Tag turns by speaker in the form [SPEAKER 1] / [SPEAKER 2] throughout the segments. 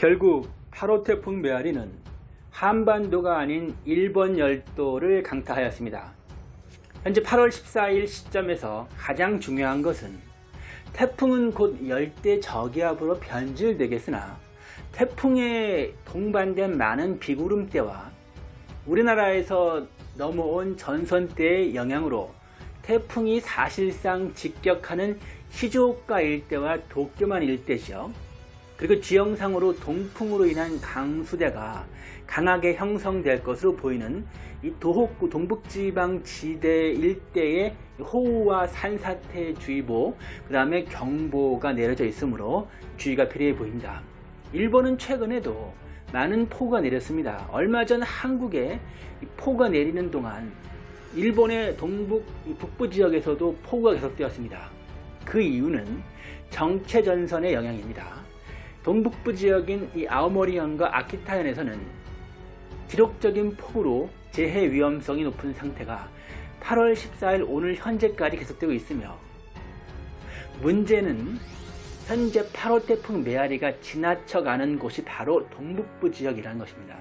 [SPEAKER 1] 결국 8호 태풍 메아리는 한반도가 아닌 일본 열도를 강타하였습니다. 현재 8월 14일 시점에서 가장 중요한 것은 태풍은 곧 열대 저기압으로 변질되겠으나 태풍에 동반된 많은 비구름대와 우리나라에서 넘어온 전선대의 영향으로 태풍이 사실상 직격하는 시조오카 일대와 도쿄만 일대죠. 그리고 지형상으로 동풍으로 인한 강수대가 강하게 형성될 것으로 보이는 이 도호쿠 동북지방 지대 일대에 호우와 산사태 주의보 그 다음에 경보가 내려져 있으므로 주의가 필요해 보입니다. 일본은 최근에도 많은 폭우가 내렸습니다. 얼마 전 한국에 폭우가 내리는 동안 일본의 동북 북부 지역에서도 폭우가 계속되었습니다. 그 이유는 정체전선의 영향입니다. 동북부 지역인 이 아오모리현과 아키타현에서는 기록적인 폭우로 재해 위험성이 높은 상태가 8월 14일 오늘 현재까지 계속되고 있으며 문제는 현재 8호 태풍 메아리가 지나쳐가는 곳이 바로 동북부 지역이라는 것입니다.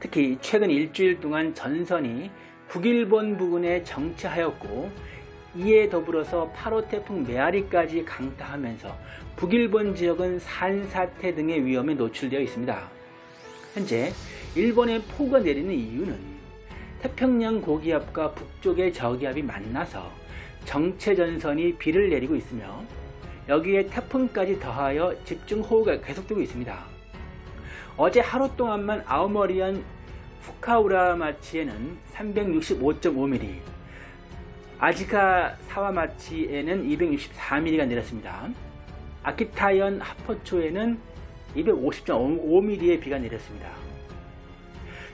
[SPEAKER 1] 특히 최근 일주일 동안 전선이 북일본 부근에 정체하였고 이에 더불어서 8호 태풍 메아리까지 강타하면서 북일본 지역은 산사태 등의 위험에 노출되어 있습니다. 현재 일본의 폭우가 내리는 이유는 태평양 고기압과 북쪽의 저기압이 만나서 정체전선이 비를 내리고 있으며 여기에 태풍까지 더하여 집중호우가 계속되고 있습니다. 어제 하루 동안만 아오머리현 후카우라마치에는 365.5mm 아지카 사와마치에는 264mm가 내렸습니다. 아키타현 하포초에는 250.5mm의 비가 내렸습니다.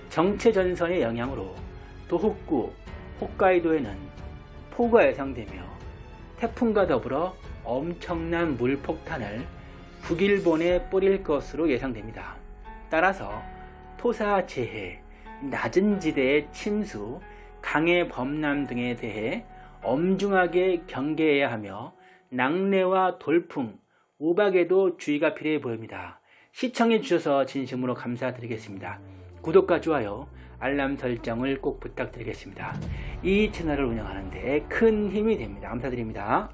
[SPEAKER 1] 정체전선의 영향으로 도호쿠, 홋카이도에는 폭우가 예상되며 태풍과 더불어 엄청난 물폭탄을 북일본에 뿌릴 것으로 예상됩니다. 따라서 토사 재해, 낮은 지대의 침수, 강의 범람 등에 대해 엄중하게 경계해야 하며 낙뢰와 돌풍, 우박에도 주의가 필요해 보입니다. 시청해 주셔서 진심으로 감사드리겠습니다. 구독과 좋아요, 알람 설정을 꼭 부탁드리겠습니다. 이 채널을 운영하는 데 큰 힘이 됩니다. 감사드립니다.